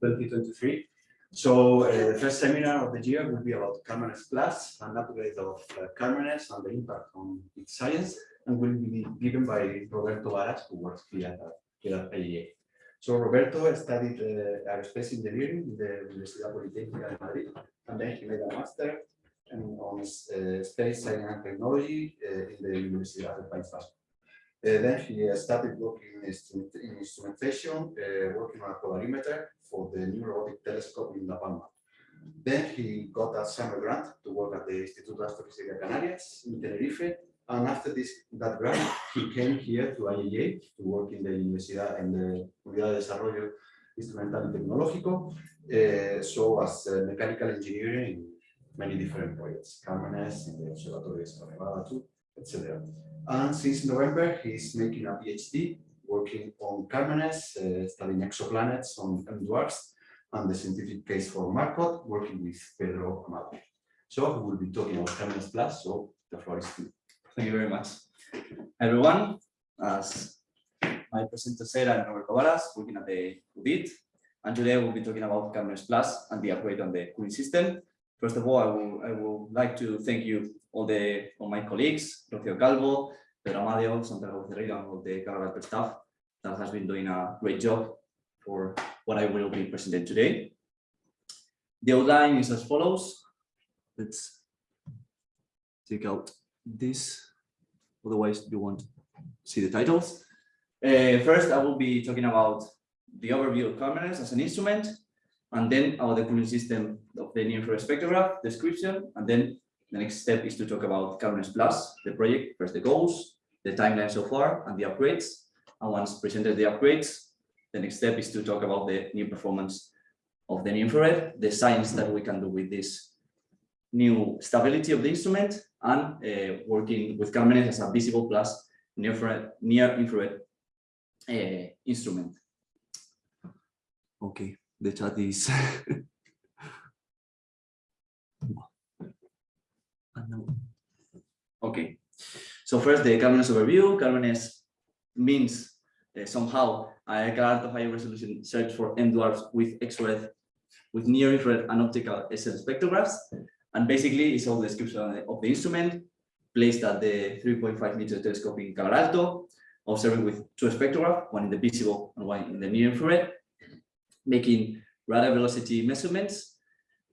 2023. So uh, the first seminar of the year will be about Carmenes Plus, an upgrade of uh, Carmenes and the impact on its science, and will be given by Roberto Varas, who works here at, at IEA. So Roberto studied uh, aerospace engineering in the Universidad Politécnica de Madrid, and then he made a master on uh, space science and technology uh, in the Universidad del País Vasco. Then he started working in, instrument, in instrumentation, uh, working on a polarimeter for the new robotic telescope in La Palma. Then he got a summer grant to work at the Instituto de Astrofísica Canarias in Tenerife. And after this, that grant, he came here to IAA to work in the Universidad and the Unidad de Desarrollo Instrumental y Tecnológico. Uh, so as uh, mechanical engineering in many different projects, Carmenes, in the Observatory de Nevada etc. And since November, he's making a PhD working on Carmenes, uh, studying exoplanets on M dwarfs, and the scientific case for Marcot, working with Pedro Amado. So we will be talking about Carmenes Plus, so the floor is to you. Thank you very much. Everyone, as my presenter said, I'm Roberto Varas, working at the UDIT, and today we'll be talking about Carmenes Plus and the upgrade on the cooling system. First of all, I will, I would like to thank you all the all my colleagues, Rocío Calvo, Pedro Amado, Santiago Ferreira, and all the Caravaggio staff that has been doing a great job for what I will be presenting today. The outline is as follows. Let's take out this, otherwise you won't see the titles. Uh, first, I will be talking about the overview of Carmenes as an instrument, and then about the cooling system of the near-infrared spectrograph description, and then the next step is to talk about Carmenes Plus, the project, first the goals, the timeline so far, and the upgrades. And once presented the upgrades, the next step is to talk about the new performance of the near infrared, the science that we can do with this new stability of the instrument, and uh, working with Carmenes as a visible plus near infrared, near infrared uh, instrument. Okay, the chat is Okay, so first the Carmenes overview. Carmenes means uh, somehow a card of high resolution search for M dwarfs with X-ray, with near infrared and optical SL spectrographs. And basically it's all the description of the instrument placed at the 3.5 meter telescope in Calar Alto, observing with two spectrographs, one in the visible and one in the near infrared, making radial velocity measurements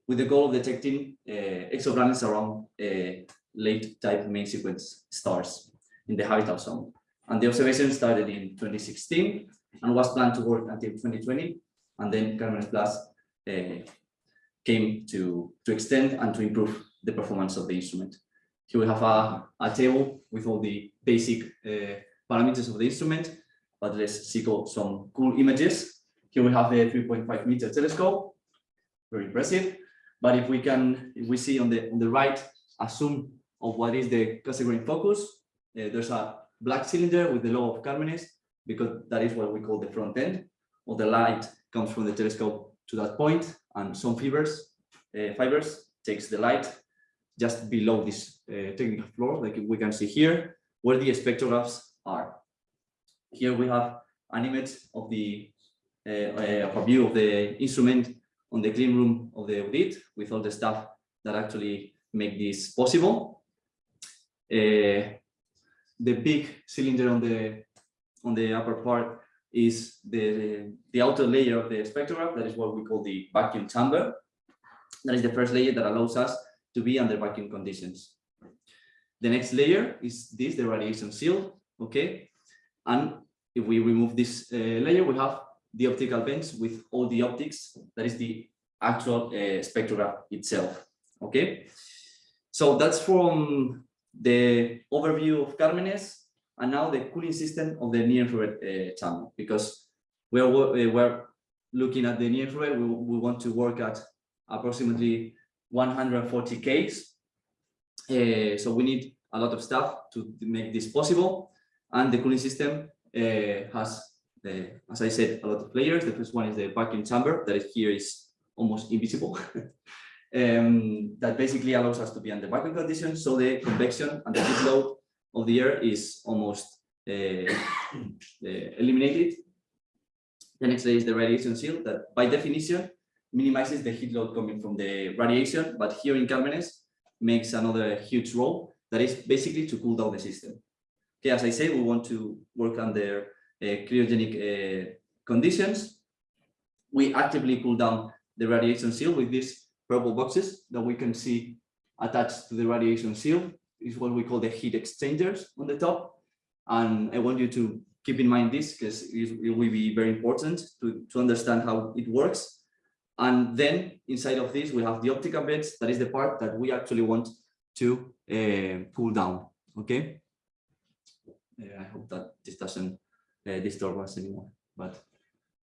with the goal of detecting uh, exoplanets around uh, late type main sequence stars in the habitable zone. And the observation started in 2016 and was planned to work until 2020. And then Carmenes Plus uh, came to, to extend and to improve the performance of the instrument. Here we have a, a table with all the basic uh, parameters of the instrument, but let's see some cool images. Here we have the 3.5 meter telescope, very impressive. But if we can, if we see on the on the right, a zoom of what is the Cassegrain focus, uh, there's a black cylinder with the logo of Carmenes, because that is what we call the front end. All the light comes from the telescope to that point, and some fibers, uh, fibers takes the light just below this uh, technical floor, like we can see here, where the spectrographs are. Here we have an image of the of a view of the instrument on the clean room of the UDIT with all the stuff that actually make this possible. Uh, the big cylinder on the on the upper part is the the outer layer of the spectrograph that is what we call the vacuum chamber. That is the first layer that allows us to be under vacuum conditions. The next layer is this the radiation shield okay? And if we remove this uh, layer we have the optical bench with all the optics that is the actual uh, spectrograph itself okay so that's from the overview of Carmenes, and now the cooling system of the near-infrared uh, channel, because we're, uh, we're looking at the near-infrared, we, we want to work at approximately 140 Ks. Uh, so we need a lot of stuff to make this possible. And the cooling system uh, has, the, as I said, a lot of layers. The first one is the vacuum chamber that is here is almost invisible. um, that basically allows us to be under vacuum conditions. So the convection and the heat load of the air is almost uh, uh, eliminated. The next layer is the radiation shield that by definition minimizes the heat load coming from the radiation, but here in Carmenes makes another huge role that is basically to cool down the system. Okay, as I say, we want to work under cryogenic uh, conditions. We actively cool down the radiation shield with these purple boxes that we can see attached to the radiation shield is what we call the heat exchangers on the top. And I want you to keep in mind this because it will be very important to, to understand how it works. And then inside of this, we have the optical bench. That is the part that we actually want to uh, cool down. Okay. Uh, I hope that this doesn't uh, disturb us anymore. But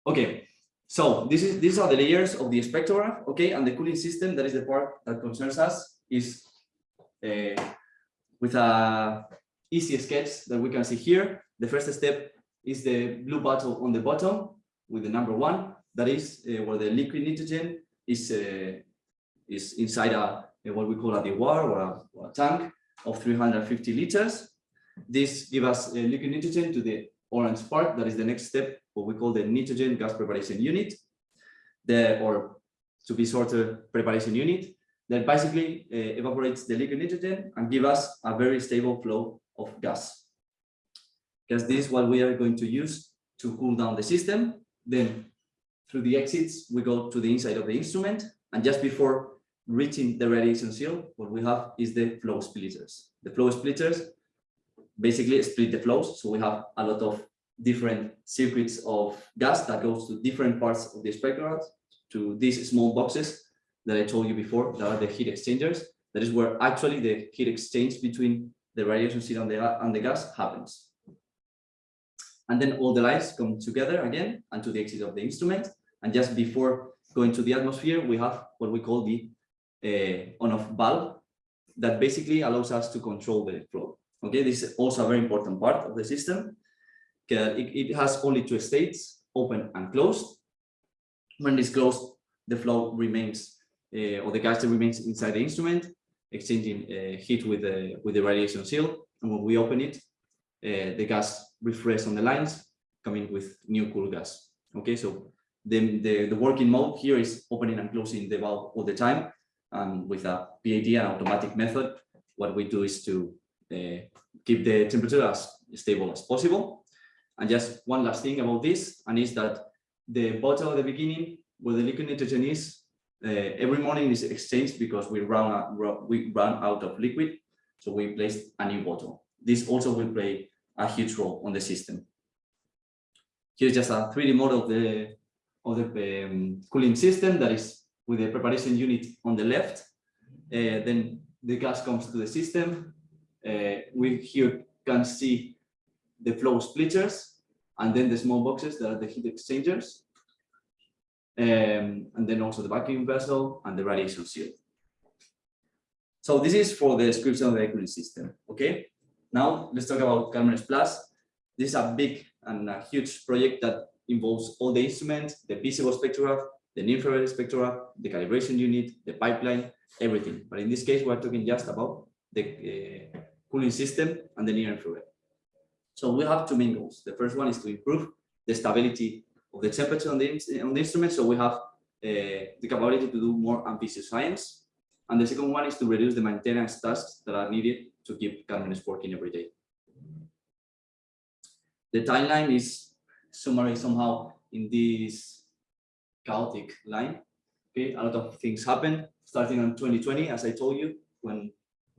okay. So this is these are the layers of the spectrograph. Okay, and the cooling system. That is the part that concerns us. Is uh, with a easy sketch that we can see here. The first step is the blue bottle on the bottom with the number one. That is uh, where the liquid nitrogen is uh, is inside a, a what we call a dewar or a, or a tank of 350 liters. This gives us uh, liquid nitrogen to the orange part. That is the next step, what we call the nitrogen gas preparation unit. The or to be shorter preparation unit that basically uh, evaporates the liquid nitrogen and give us a very stable flow of gas. Because this is what we are going to use to cool down the system. Then through the exits, we go to the inside of the instrument. And just before reaching the radiation shield, what we have is the flow splitters. The flow splitters basically split the flows. So we have a lot of different circuits of gas that goes to different parts of the spectrum to these small boxes that I told you before, that are the heat exchangers. That is where actually the heat exchange between the radiation shield and the, and the gas happens. And then all the lights come together again and to the exit of the instrument. And just before going to the atmosphere, we have what we call the uh, on-off valve that basically allows us to control the flow. Okay, this is also a very important part of the system. It, has only two states, open and closed. When it's closed, the flow remains, uh, or the gas remains inside the instrument, exchanging uh, heat with the with the radiation shield. And when we open it, uh, the gas refresh on the lines, coming with new cool gas. Okay, so the, the, the working mode here is opening and closing the valve all the time. And with a PID and automatic method, what we do is to keep the temperature as stable as possible. And just one last thing about this, and is that the bottle at the beginning where the liquid nitrogen is, uh, every morning is exchanged because we run, out, we run out of liquid. So we place a new bottle. This also will play a huge role on the system. Here's just a 3D model of the, of the um, cooling system that is with the preparation unit on the left. Uh, then the gas comes to the system. Uh, we here can see the flow splitters and then the small boxes that are the heat exchangers. Um, and then also the vacuum vessel and the radiation shield. So this is for the description of the cooling system, okay? Now let's talk about Carmenes Plus. This is a big and a huge project that involves all the instruments, the visible spectrograph, the near-infrared spectrograph, the calibration unit, the pipeline, everything. But in this case, we're talking just about the uh, cooling system and the near-infrared. So we have two main goals. The first one is to improve the stability of the temperature on the, on the instrument. So we have uh, the capability to do more ambitious science. And the second one is to reduce the maintenance tasks that are needed to keep Carmenes working every day. The timeline is summarized somehow in this chaotic line. Okay, a lot of things happen starting in 2020, as I told you, when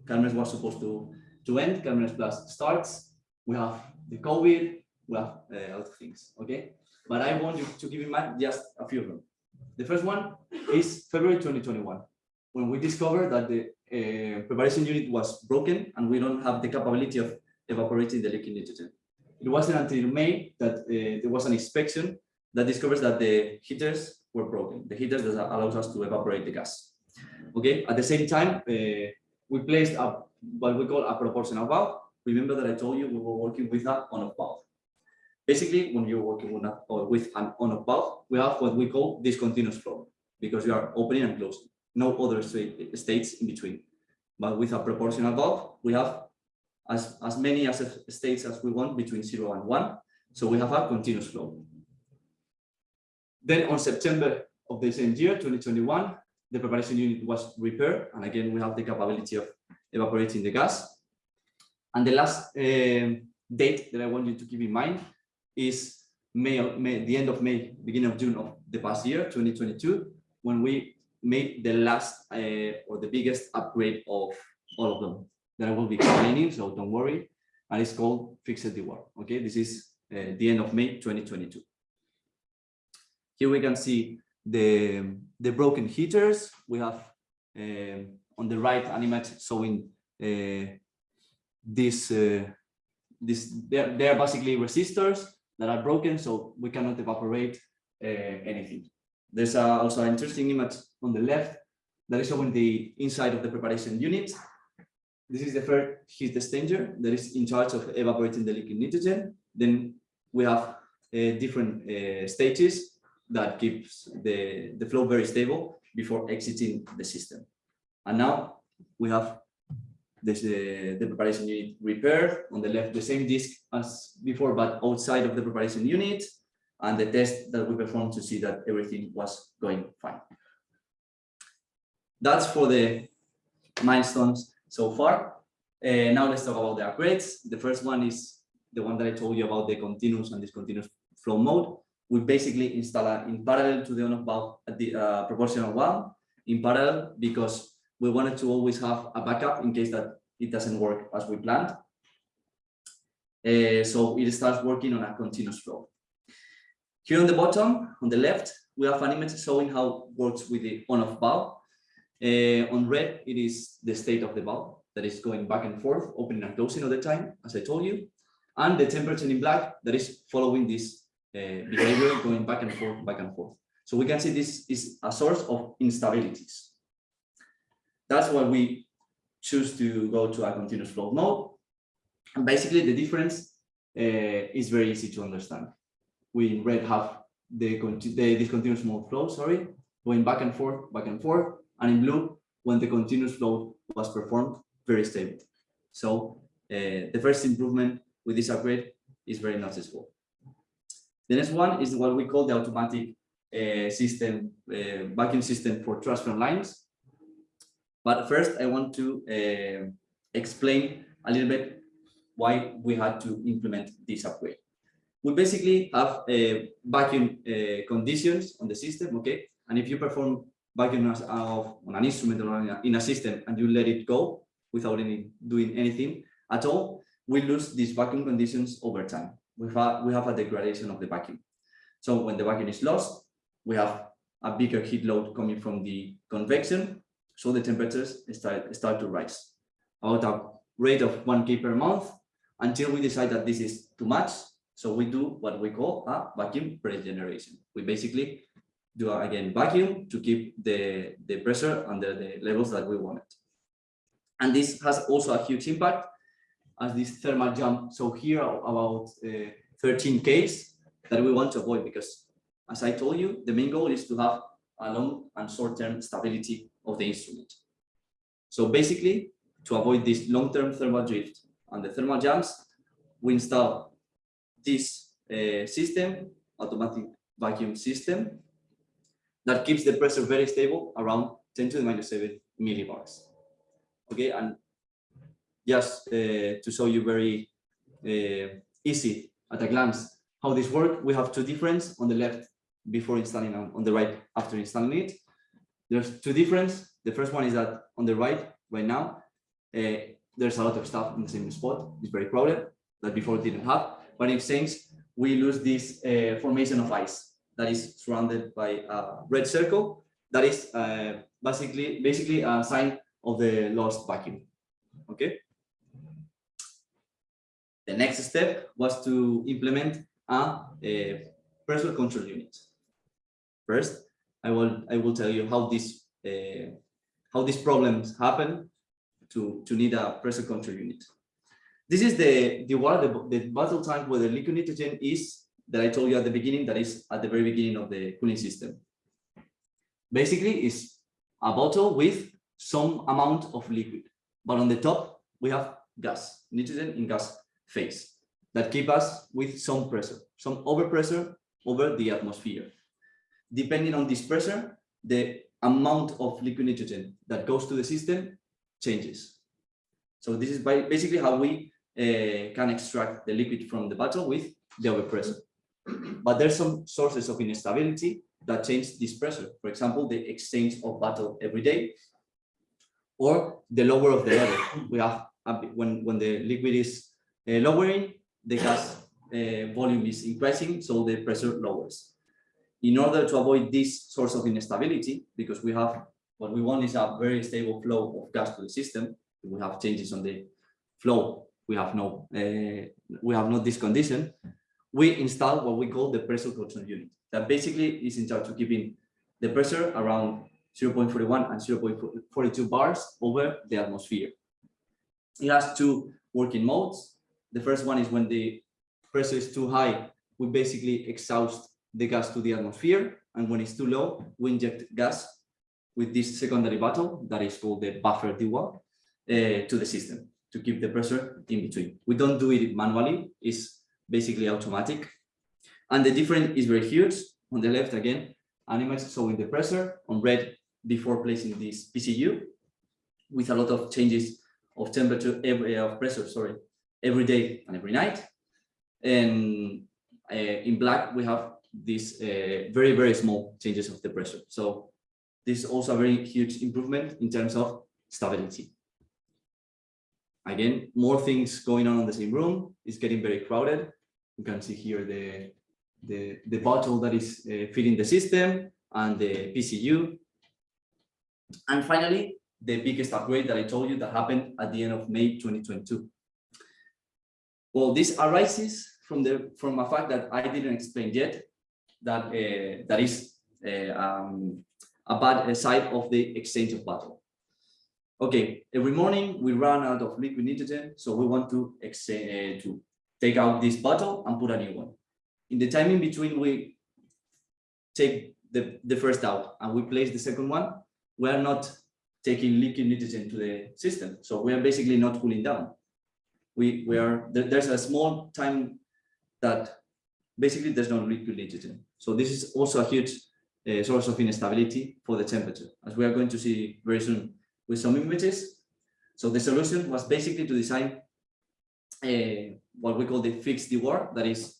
Carmenes was supposed to, to end, Carmenes Plus starts. We have the COVID, we have a lot of things, okay? But I want you to keep in mind just a few of them. The first one is February 2021, when we discovered that the uh, preparation unit was broken and we don't have the capability of evaporating the liquid nitrogen. It wasn't until May that uh, there was an inspection that discovers that the heaters were broken, the heaters that allows us to evaporate the gas. Okay, at the same time, uh, we placed a, what we call a proportional valve. Remember that I told you we were working with an on-off valve. Basically, when you're working with, a, or with an on-off valve, we have what we call discontinuous flow because you are opening and closing no other states in between. But with a proportional valve, we have as, as many as states as we want between zero and one. So we have a continuous flow. Then on September of the same year, 2021, the preparation unit was repaired. And again, we have the capability of evaporating the gas. And the last um, date that I want you to keep in mind is May, May, the end of May, beginning of June of the past year, 2022, when we made the last uh, or the biggest upgrade of all of them that I will be explaining, so don't worry. And it's called Fixed Dewar. Okay, this is uh, the end of May 2022. Here we can see the, the broken heaters. We have um, on the right an image showing uh, this, uh, this they're, they're basically resistors that are broken, so we cannot evaporate uh, anything. There's also an interesting image on the left that is showing the inside of the preparation unit. This is the first heat exchanger that is in charge of evaporating the liquid nitrogen. Then we have uh, different uh, stages that keeps the, the flow very stable before exiting the system. And now we have this, uh, the preparation unit repaired on the left, the same disk as before, but outside of the preparation unit and the test that we performed to see that everything was going fine. That's for the milestones so far. Uh, now let's talk about the upgrades. The first one is the one that I told you about the continuous and discontinuous flow mode. We basically install it in parallel to the on-off valve at the uh, proportional one in parallel because we wanted to always have a backup in case that it doesn't work as we planned. Uh, so it starts working on a continuous flow. Here on the bottom, on the left, we have an image showing how it works with the on-off valve. Uh, on red, it is the state of the valve that is going back and forth, opening and closing all the time, as I told you. And the temperature in black that is following this behavior going back and forth, back and forth. So we can see this is a source of instabilities. That's why we choose to go to a continuous flow mode. And basically the difference uh, is very easy to understand. We in red have the, the discontinuous mode flow, sorry, going back and forth, back and forth, and in blue, when the continuous flow was performed, very stable. So uh, the first improvement with this upgrade is very noticeable. The next one is what we call the automatic uh, system, uh, vacuum system for transfer lines. But first, I want to uh, explain a little bit why we had to implement this upgrade. We basically have uh, vacuum conditions on the system, okay? And if you perform vacuum on an instrument or in a, in a system and you let it go without any doing anything at all, we lose these vacuum conditions over time. We have, we have a degradation of the vacuum. So when the vacuum is lost, we have a bigger heat load coming from the convection, so the temperatures start, start to rise at a rate of 1 K per month until we decide that this is too much. So we do what we call a vacuum regeneration. We basically do again vacuum to keep the, the pressure under the levels that we want it. And this has also a huge impact as this thermal jump. So here about uh, 13 Ks that we want to avoid because as I told you, the main goal is to have a long and short-term stability of the instrument. So basically, to avoid this long-term thermal drift and the thermal jumps, we install this uh, system, automatic vacuum system, that keeps the pressure very stable around 10 to the minus 7 millibars. Okay, and just uh, to show you very uh, easy at a glance how this works, we have two difference on the left before installing on, on the right after installing it. There's two difference. The first one is that on the right, right now, uh, there's a lot of stuff in the same spot. It's very crowded that before didn't have. But in exchange, we lose this uh, formation of ice that is surrounded by a red circle. That is uh, basically basically a sign of the lost vacuum. Okay. The next step was to implement a, a pressure control unit. First, I will I will tell you how this uh, how these problems happen to to need a pressure control unit. This is the the water the, the bottle tank where the liquid nitrogen is that I told you at the beginning that is at the very beginning of the cooling system. Basically, is a bottle with some amount of liquid, but on the top we have gas, nitrogen in gas phase that keep us with some pressure, some overpressure over the atmosphere. depending on this pressure, the amount of liquid nitrogen that goes to the system changes. So this is basically how we uh, can extract the liquid from the bottle with the overpressure. But there's some sources of instability that change this pressure. For example, the exchange of bottle every day, or the lower of the level. We have when when the liquid is lowering, the gas uh, volume is increasing, so the pressure lowers. In order to avoid this source of instability, because we have what we want is a very stable flow of gas to the system. We have changes on the flow, we have no uh, we have not this condition. We install what we call the pressure control unit. That basically is in charge of keeping the pressure around 0.41 and 0.42 bars over the atmosphere. It has two working modes. The first one is when the pressure is too high, we basically exhaust the gas to the atmosphere. And when it's too low, we inject gas with this secondary bottle that is called the buffer dewar uh, to the system to keep the pressure in between. We don't do it manually, it's basically automatic. And the difference is very huge. On the left again, animals showing the pressure on red before placing this PCU with a lot of changes of temperature of pressure, sorry, every day and every night. And uh, in black, we have these uh, very, very small changes of the pressure. So this is also a very huge improvement in terms of stability. Again, more things going on in the same room. It's getting very crowded. You can see here the, the, the bottle that is uh, feeding the system and the PCU. And finally, the biggest upgrade that I told you that happened at the end of May 2022. Well, this arises from the from a fact that I didn't explain yet, that uh, that is uh, um, a bad side of the exchange of bottle. Okay, every morning we run out of liquid nitrogen, so we want to exchange uh, to take out this bottle and put a new one. In the time in between, we take the, the first out and we place the second one, we are not taking liquid nitrogen to the system. So we are basically not cooling down. We, we are, there- there's a small time that basically there's no liquid nitrogen. So this is also a huge uh, source of instability for the temperature, as we are going to see very soon with some images. So the solution was basically to design uh, what we call the fixed dewar, that is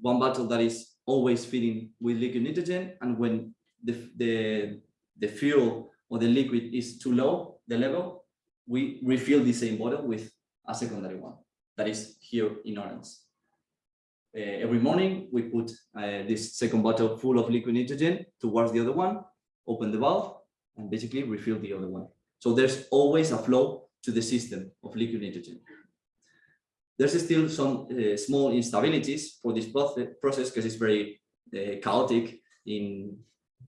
one bottle that is always feeding with liquid nitrogen, and when the, the, the fuel or the liquid is too low, the level, we refill the same bottle with a secondary one, that is here in orange. Uh, every morning, we put uh, this second bottle full of liquid nitrogen towards the other one, open the valve, and basically refill the other one. So there's always a flow to the system of liquid nitrogen. There's still some uh, small instabilities for this process because it's very uh, chaotic in,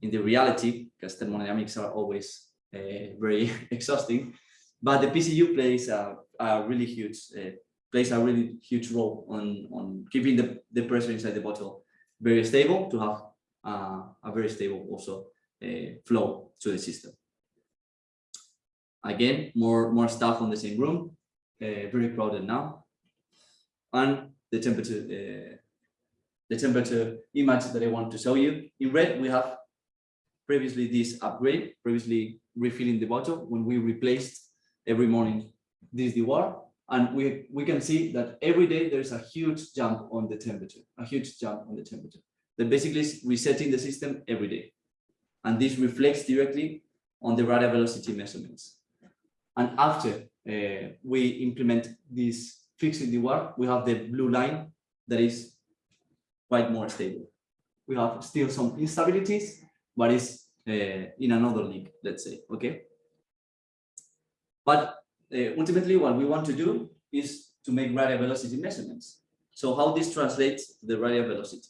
in the reality, because thermodynamics are always uh, very exhausting. But the PCU plays a, a really huge uh, plays a really huge role on, on keeping the, the pressure inside the bottle very stable to have uh, a very stable also uh, flow to the system. Again, more, more stuff on the same room, uh, very crowded now. And the temperature, uh, the temperature image that I want to show you. In red, we have previously this upgrade, previously refilling the bottle when we replaced every morning this dewar. And we, we can see that every day there's a huge jump on the temperature, a huge jump on the temperature. That basically is resetting the system every day. And this reflects directly on the radial velocity measurements. And after uh, we implement this fixing the work, we have the blue line that is quite more stable. We have still some instabilities, but it's uh, in another league, let's say, okay? But uh, ultimately what we want to do is to make radial velocity measurements. So how this translates to the radial velocity.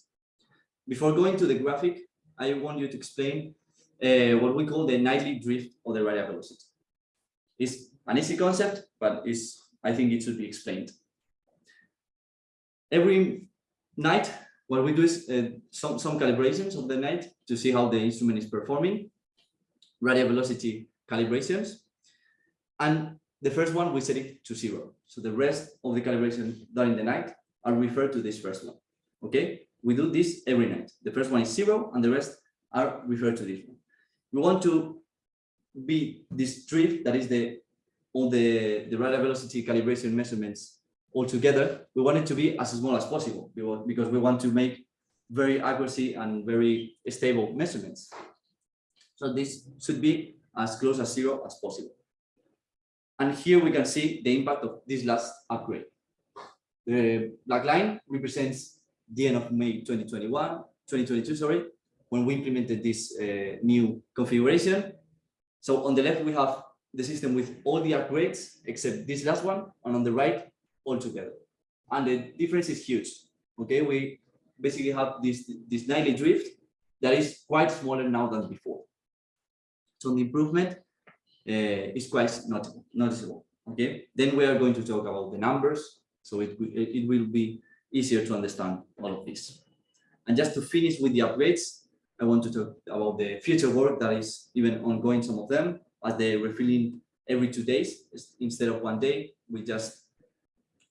Before going to the graphic, I want you to explain uh, what we call the nightly drift of the radial velocity. It's an easy concept, but it's, I think it should be explained. Every night, what we do is uh, some, some calibrations of the night to see how the instrument is performing, radial velocity calibrations. And the first one, we set it to zero. So the rest of the calibration done in the night are referred to this first one. Okay, we do this every night. The first one is zero and the rest are referred to this one. We want to be this drift that is the all the the radial velocity calibration measurements all together. We want it to be as small as possible because we want to make very accuracy and very stable measurements. So this should be as close as zero as possible. And here we can see the impact of this last upgrade. The black line represents the end of May 2021, 2022, sorry, when we implemented this uh, new configuration. So on the left, we have the system with all the upgrades except this last one, and on the right, all together. And the difference is huge. Okay, we basically have this, this nightly drift that is quite smaller now than before. So the improvement is quite notable, noticeable. Okay, then we are going to talk about the numbers, so it, it will be easier to understand all of this. And just to finish with the upgrades, I want to talk about the future work that is even ongoing, some of them, as they're refilling every two days instead of one day. We just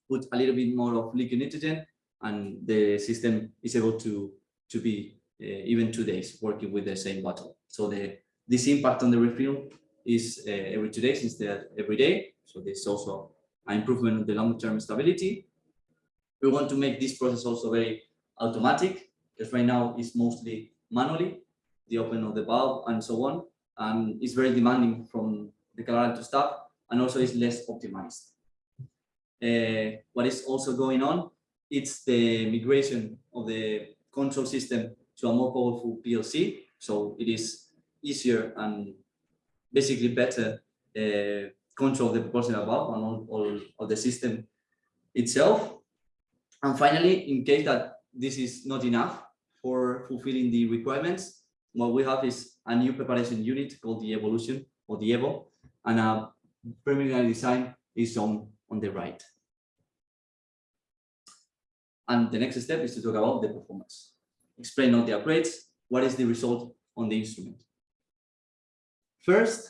put a little bit more of liquid nitrogen and the system is able to, to be uh, even two days working with the same bottle. So the this impact on the refill is uh, every two days instead of every day. So this is also an improvement of the long-term stability. We want to make this process also very automatic, because right now it's mostly manually, the open of the valve and so on, and it's very demanding from the Calar Alto staff, and also it's less optimized. Uh, what is also going on, it's the migration of the control system to a more powerful PLC, so it is easier and basically better uh, control the proportional valve and all, all of the system itself. And finally, in case that this is not enough for fulfilling the requirements, what we have is a new preparation unit called the Evolution or the EVO, and a preliminary design is shown on the right. And the next step is to talk about the performance. Explain all the upgrades, what is the result on the instrument. First,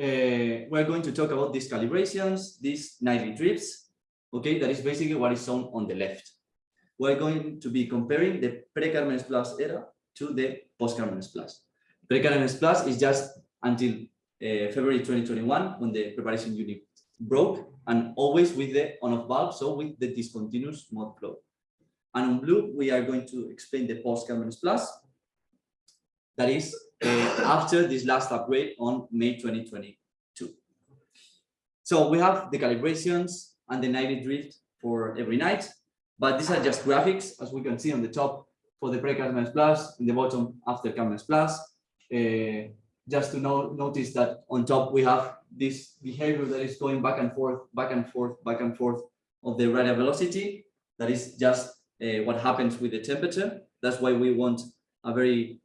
uh, we're going to talk about these calibrations, these nightly trips, okay, that is basically what is shown on the left. We're going to be comparing the pre-Carmenes Plus era to the post-Carmenes Plus. Pre-Carmenes Plus is just until uh, February 2021 when the preparation unit broke and always with the on-off valve, so with the discontinuous mode flow. And on blue, we are going to explain the post-Carmenes Plus, that is after this last upgrade on May 2022. So we have the calibrations and the nightly drift for every night, but these are just graphics, as we can see on the top for the pre-Carmenes Plus, in the bottom after Carmenes Plus. Uh, just to know, notice that on top we have this behavior that is going back and forth, back and forth, back and forth of the radial velocity. That is just uh, what happens with the temperature. That's why we want a very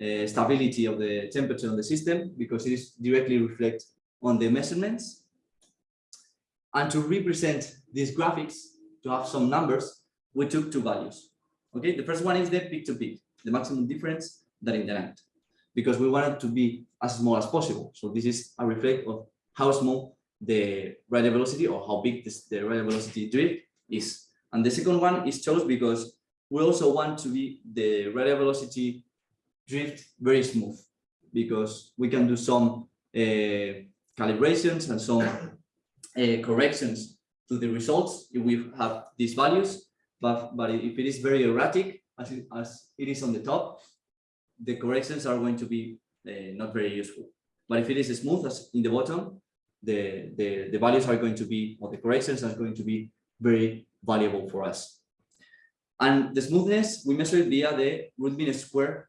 uh, stability of the temperature on the system because it is directly reflect on the measurements. And to represent these graphics, to have some numbers, we took two values. Okay, the first one is the peak to peak, the maximum difference that in the night, because we want it to be as small as possible. So this is a reflect of how small the radial velocity or how big this, the radial velocity drift is. And the second one is chose because we also want to be the radial velocity drift very smooth because we can do some uh, calibrations and some uh, corrections to the results if we have these values. But, but if it is very erratic, as it, as it is on the top, the corrections are going to be uh, not very useful. But if it is smooth as in the bottom, the, the, the values are going to be, or the corrections are going to be very valuable for us. And the smoothness, we measure it via the root mean square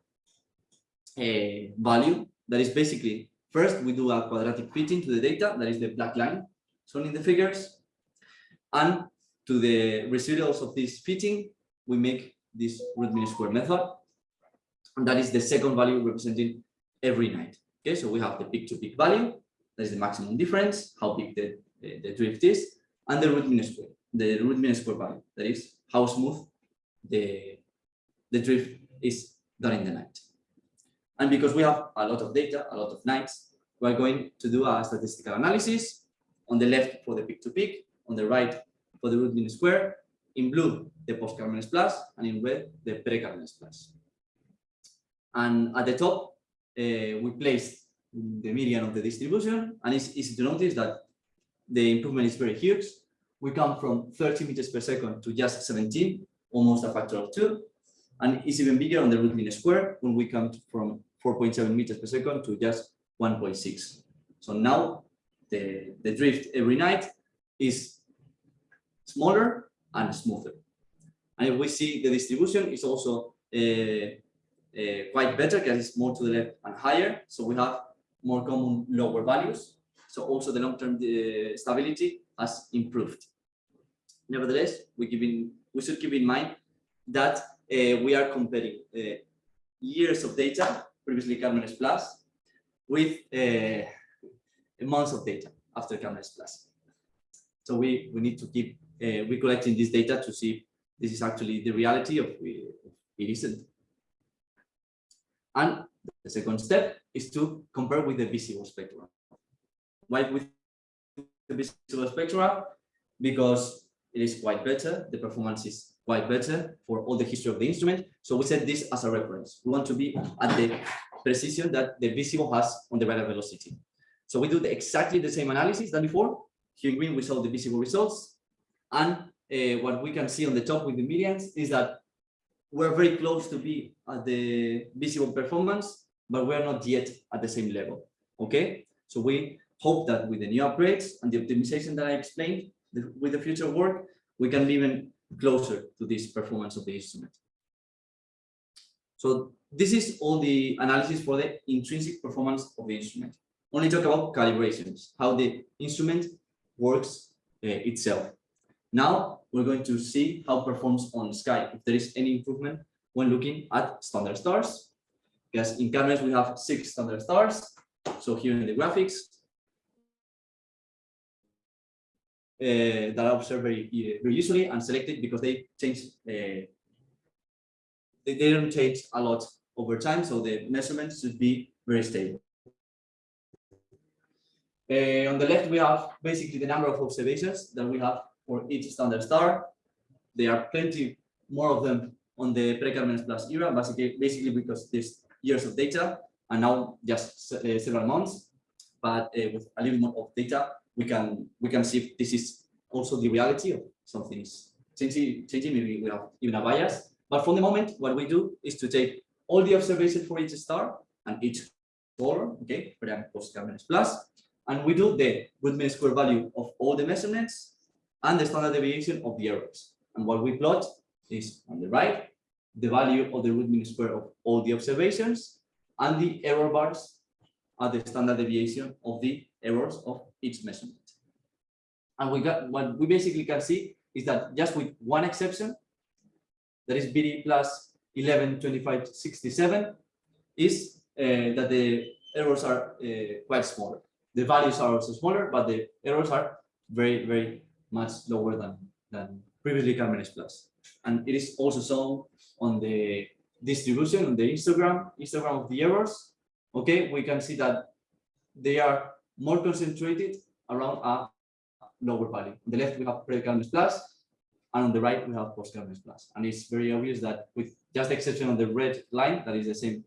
uh, value. That is basically, first we do a quadratic fitting to the data, that is the black line shown in the figures. And to the residuals of this fitting, we make this root mean square method. And that is the second value representing every night. Okay, so we have the peak to peak value, that is the maximum difference, how big the, the, drift is, and the root mean square, the root mean square value, that is how smooth the, the drift is during the night. And because we have a lot of data, a lot of nights, we're going to do a statistical analysis on the left for the peak to peak, on the right for the root mean square, in blue, the post-Carmenes Plus, and in red, the pre-Carmenes Plus. And at the top, uh, we placed the median of the distribution, and it's easy to notice that the improvement is very huge. We come from 30 meters per second to just 17, almost a factor of two. And it's even bigger on the root mean square when we come from 4.7 meters per second to just 1.6. So now the, the drift every night is smaller and smoother. And if we see the distribution is also uh, uh, quite better because it's more to the left and higher. So we have more common lower values. So also the long-term uh, stability has improved. Nevertheless, we, keep in, we should keep in mind that uh, we are comparing uh, years of data, previously Carmenes Plus, with uh, months of data after Carmenes Plus. So we, we need to keep uh, recollecting this data to see this is actually the reality of it it isn't. And the second step is to compare with the visible spectrum. Why with the visible spectra? Because it is quite better, the performance is quite better for all the history of the instrument. So we set this as a reference. We want to be at the precision that the visible has on the radial velocity. So we do the, exactly the same analysis than before. Here in green, we saw the visible results. And uh, what we can see on the top with the medians is that we're very close to be at the visible performance, but we're not yet at the same level. Okay, so we hope that with the new upgrades and the optimization that I explained, the- with the future work, we can even closer to this performance of the instrument. So this is all the analysis for the intrinsic performance of the instrument. Only talk about calibrations, how the instrument works uh, itself. Now we're going to see how it performs on sky, if there is any improvement when looking at standard stars. Because in Carmenes we have six standard stars. So here in the graphics, uh, that are observed very, uh, very usually and selected because they change, uh, they, they don't change a lot over time, so the measurements should be very stable. Uh, on the left, we have basically the number of observations that we have for each standard star. There are plenty more of them on the pre-Carmenes Plus era, basically, basically because there's years of data and now just uh, several months. But uh, with a little more of data, we can we can see if this is also the reality of something is changing, changing. Maybe we have even a bias. But for the moment, what we do is to take all the observations for each star and each color, okay, post Carmenes Plus, and we do the root mean square value of all the measurements and the standard deviation of the errors. And what we plot is on the right, the value of the root mean square of all the observations and the error bars are the standard deviation of the errors of each measurement. And we got what we basically can see is that just with one exception, that is BD plus 11, 25, 67, is uh, that the errors are uh, quite smaller. The values are also smaller, but the errors are very, very much lower than, than previously Carmenes Plus. And it is also shown on the distribution on the histogram, histogram of the errors. Okay, we can see that they are more concentrated around a lower value. On the left, we have pre-Carmenes Plus, and on the right, we have post-Carmenes Plus. And it's very obvious that with just the exception of the red line, that is the same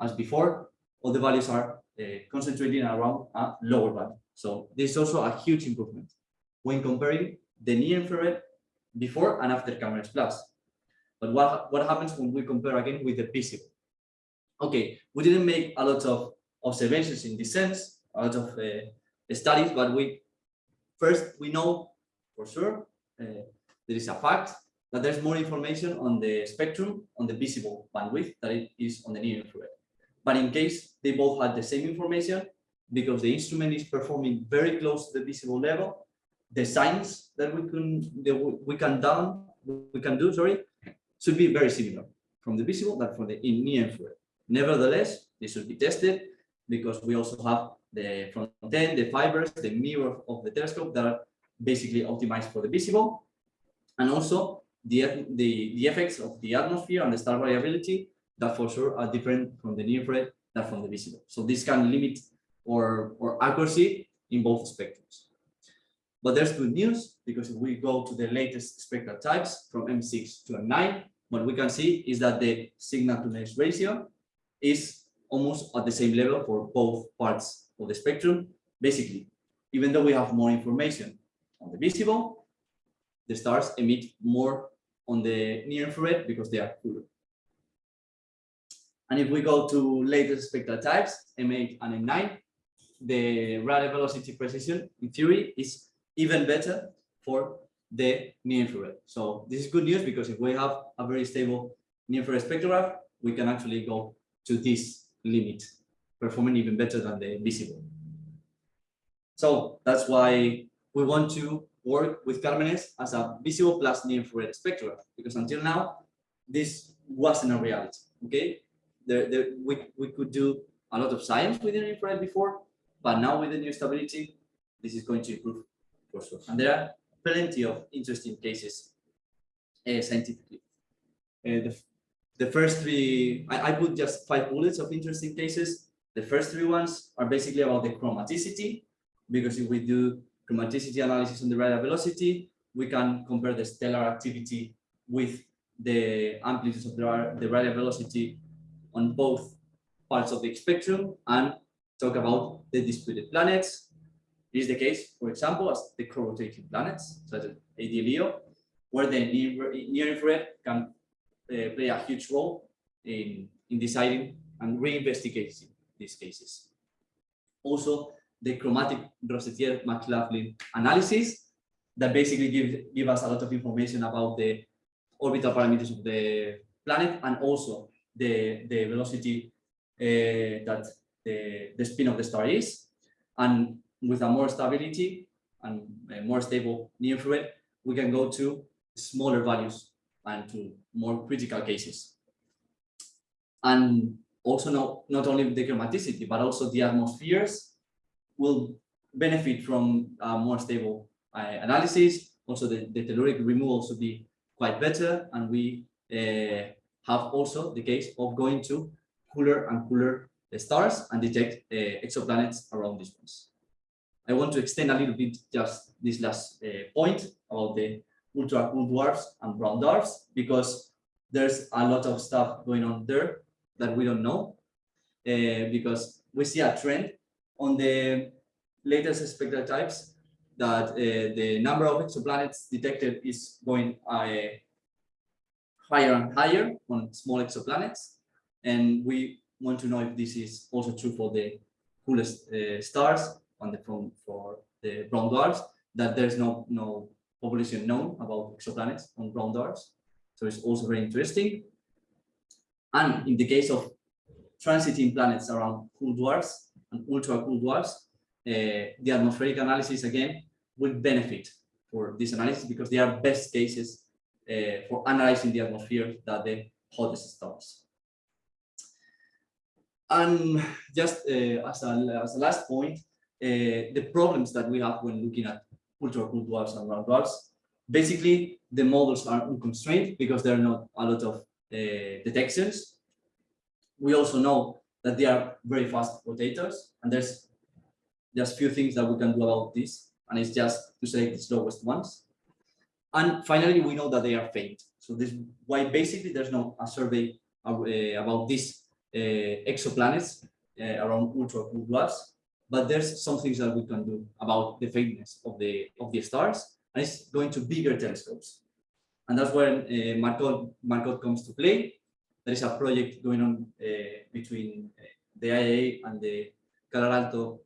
as before, all the values are uh, concentrating around a lower value. So this is also a huge improvement when comparing the near infrared before and after Carmenes Plus. But what, what happens when we compare again with the visible? Okay, we didn't make a lot of observations in this sense, a lot of uh, studies, but we first we know for sure uh, there is a fact that there's more information on the spectrum on the visible bandwidth than it is on the near infrared. But in case they both had the same information, because the instrument is performing very close to the visible level, the signs that we can that we can down we can do sorry should be very similar from the visible than from the near infrared. Nevertheless, this should be tested because we also have the front end, the fibers, the mirror of the telescope that are basically optimized for the visible, and also the, the, the effects of the atmosphere and the star variability that for sure are different from the near infrared than from the visible. So this can limit or, or accuracy in both spectrums. But there's good news because if we go to the latest spectral types from M6 to M9, what we can see is that the signal to noise ratio is almost at the same level for both parts of the spectrum. Basically, even though we have more information on the visible, the stars emit more on the near infrared because they are cooler. And if we go to latest spectral types, M8 and M9, the radial velocity precision in theory is even better for the near infrared. So this is good news because if we have a very stable near infrared spectrograph, we can actually go to this limit, performing even better than the visible. So that's why we want to work with Carmenes as a visible plus near infrared spectrograph, because until now, this wasn't a reality, okay? There, we, we could do a lot of science with near infrared before, but now with the new stability, this is going to improve sure. And there are plenty of interesting cases uh, scientifically. Uh, the, the first three, I, I put just five bullets of interesting cases. The first three ones are basically about the chromaticity, because if we do chromaticity analysis on the radial velocity, we can compare the stellar activity with the amplitudes of the, the radial velocity on both parts of the spectrum and talk about the disputed planets. This is the case, for example, as the co-rotating planets, such as AD Leo, where the near, near infrared can uh, play a huge role in, in deciding and reinvestigating these cases. Also, the chromatic Rossiter-McLaughlin analysis that basically give, give us a lot of information about the orbital parameters of the planet and also the, the velocity uh, that the, the spin of the star is. And with a more stability and more stable near infrared, we can go to smaller values and to more critical cases. And also not, not only the chromaticity, but also the atmospheres will benefit from more stable uh, analysis. Also, the, the telluric removal should be quite better. And we uh, have also the case of going to cooler and cooler stars and detect uh, exoplanets around these ones. I want to extend a little bit just this last point about the ultra cool dwarfs and brown dwarfs because there's a lot of stuff going on there that we don't know uh, because we see a trend on the latest spectral types that uh, the number of exoplanets detected is going uh, higher and higher on small exoplanets. And we want to know if this is also true for the coolest uh, stars on the from for the brown dwarfs that there's no no population known about exoplanets on brown dwarfs so it's also very interesting. And in the case of transiting planets around cool dwarfs and ultra cool dwarfs uh, the atmospheric analysis again will benefit for this analysis because they are best cases uh, for analyzing the atmosphere that the hottest stars and just uh, as, a, as a last point, uh, the problems that we have when looking at ultra cool dwarfs and round dwarfs, basically the models are unconstrained because there are not a lot of uh, detections. We also know that they are very fast rotators, and there's just few things that we can do about this, and it's just to select the slowest ones. And finally, we know that they are faint. So this why basically there's no a survey uh, about these uh, exoplanets uh, around ultra cool dwarfs, but there's some things that we can do about the faintness of the of the stars, and it's going to bigger telescopes, and that's where uh, Marcot comes to play. There is a project going on uh, between the IAA and the Calar Alto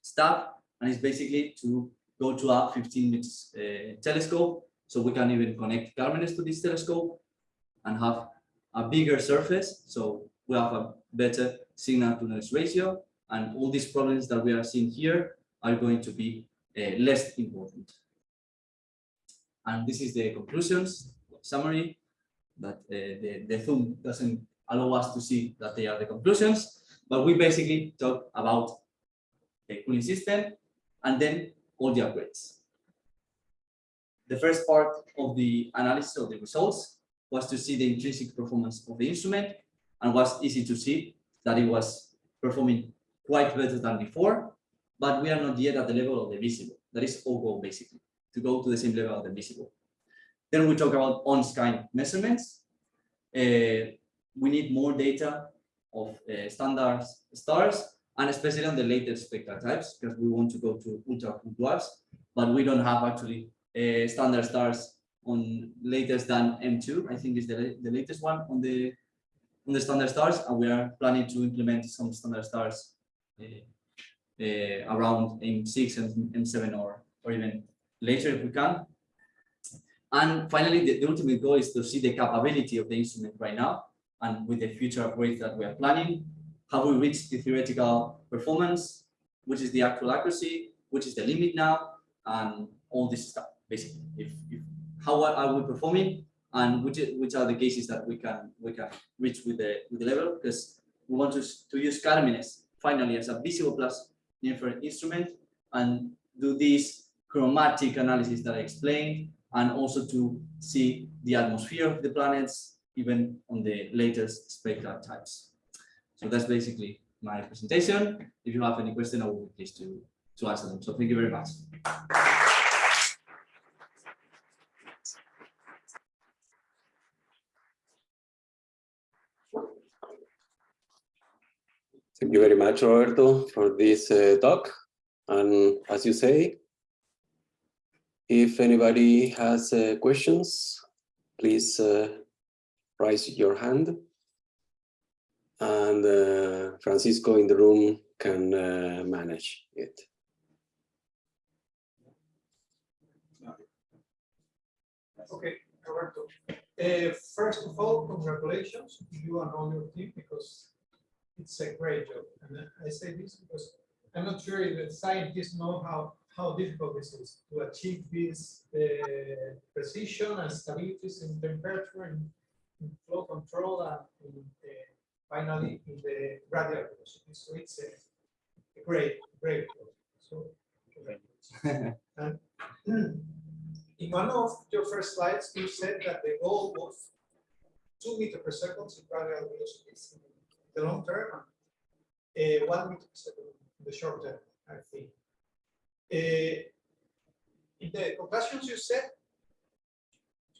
staff, and it's basically to go to a 15 meters uh, telescope, so we can even connect Carmenes to this telescope and have a bigger surface, so we have a better signal to noise ratio and all these problems that we are seeing here are going to be uh, less important. And this is the conclusions summary, but uh, the, the Zoom doesn't allow us to see that they are the conclusions, but we basically talk about the cooling system and then all the upgrades. The first part of the analysis of the results was to see the intrinsic performance of the instrument and was easy to see that it was performing quite better than before, but we are not yet at the level of the visible. That is all goal basically, to go to the same level of the visible. Then we talk about on-sky measurements. Uh, we need more data of uh, standard stars, and especially on the latest spectral types, because we want to go to ultra cool dwarfs, but we don't have actually uh, standard stars on latest than M2. I think is the, the latest one on the on the standard stars, and we are planning to implement some standard stars Uh, uh, around M6 and M7 or or even later if we can. And finally, the, the ultimate goal is to see the capability of the instrument right now and with the future upgrades that we are planning. Have we reached the theoretical performance? Which is the actual accuracy? Which is the limit now? And all this stuff, basically. If, if how are- are we performing? And which, which are the cases that we can we can reach with the with the level? Because we want to, to use Carmenes finally as a visible plus infrared instrument and do this chromatic analysis that I explained, and also to see the atmosphere of the planets, even on the latest spectral types. So that's basically my presentation. If you have any question, I will be pleased to, to answer them. So thank you very much. Thank you very much, Roberto, for this uh, talk. And as you say, if anybody has uh, questions, please uh, raise your hand. And uh, Francisco in the room can uh, manage it. Okay, Roberto. Uh, first of all, congratulations to you and all your team because it's a great job. And I- say this because I'm not sure if the scientists know how, how difficult this is to achieve this uh, precision and stability in temperature and in flow control and in, uh, finally in the radial velocity. So it's a a great, great. job. So. And in one of your first slides, you said that the goal was two meter per second in radial velocities in the long term, uh, one meter in the short term, I think. Uh, in the conclusions you said,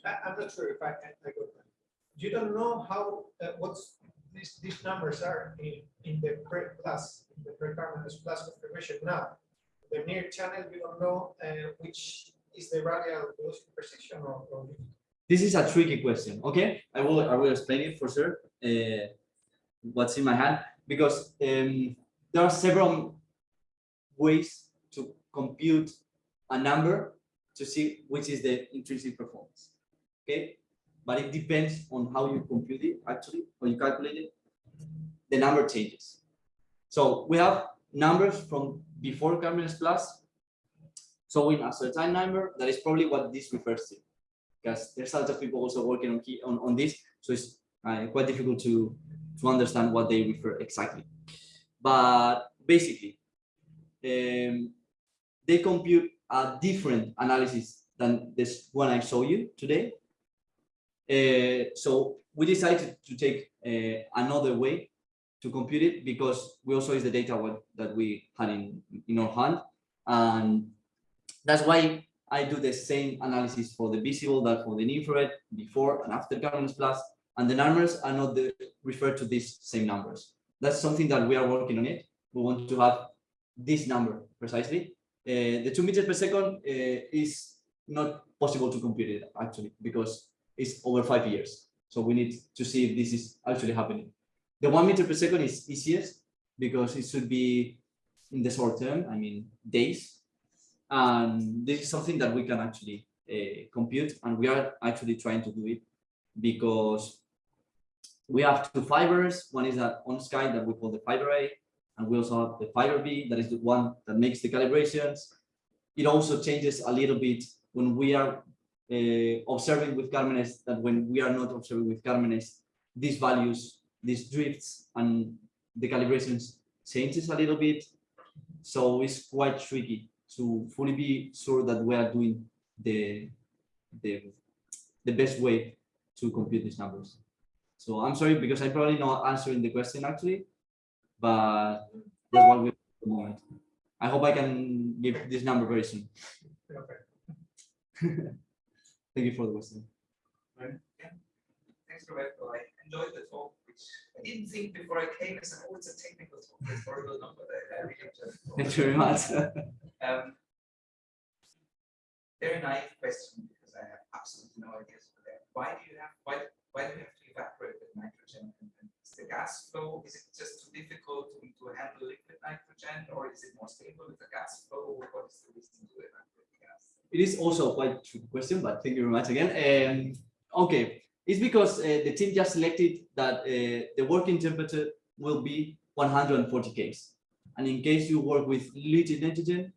I, I'm not sure if I, I got that. You don't know how, uh, what's these, these numbers are in, in the pre plus, in the pre-Carmenes plus configuration now. The near channel, you don't know, uh, which is the radial velocity precision or, or This is a tricky question. Okay, I will I will explain it for sure. Uh, what's in my hand because um, there are several ways to compute a number to see which is the intrinsic performance. Okay, but it depends on how you compute it actually, or you calculate it. The number changes. So we have numbers from before Carmenes Plus showing a certain number that is probably what this refers to because there's a lot of people also working on key on, on this, so it's uh, quite difficult to to understand what they refer exactly. But basically, um, they compute a different analysis than this one I show you today. Uh, so we decided to take uh, another way to compute it because we also use the data what, that we had in, in our hand. And that's why I do the same analysis for the visible that for the infrared before and after Carmenes Plus, and the numbers are not the, refer to these same numbers. That's something that we are working on it. We want to have this number precisely. Uh, the two meters per second uh, is not possible to compute it actually because it's over five years. So we need to see if this is actually happening. The one meter per second is easiest because it should be in the short term, I mean days, and this is something that we can actually uh, compute and we are actually trying to do it because we have two fibers. One is that on sky that we call the fiber a and we also have the fiber b that is the one that makes the calibrations. It also changes a little bit when we are uh, observing with carmenes that when we are not observing with carmenes these values these drifts and the calibrations changes a little bit. So it's quite tricky to fully be sure that we are doing the the the best way to compute these numbers. So I'm sorry because I'm probably not answering the question actually, but that's what we at the moment. I hope I can give this number very soon. okay. Thank you for the question. Yeah. Thanks, Roberto. I enjoyed the talk which I didn't think before I came, I said, oh, it's a technical talk, it's horrible number that I really enjoyed. Thank you very much. Um, Very naive question, because I have absolutely no ideas for that. Why do you have, why, why do you have evaporate with nitrogen? And- and Is the gas flow, is it just too difficult to, to handle liquid nitrogen, or is it more stable with the gas flow? What is the reason to evaporate the gas? It is also quite a tricky question, but thank you very much again. Um, okay, it's because uh, the team just selected that uh, the working temperature will be 140 Ks. And in case you work with liquid nitrogen,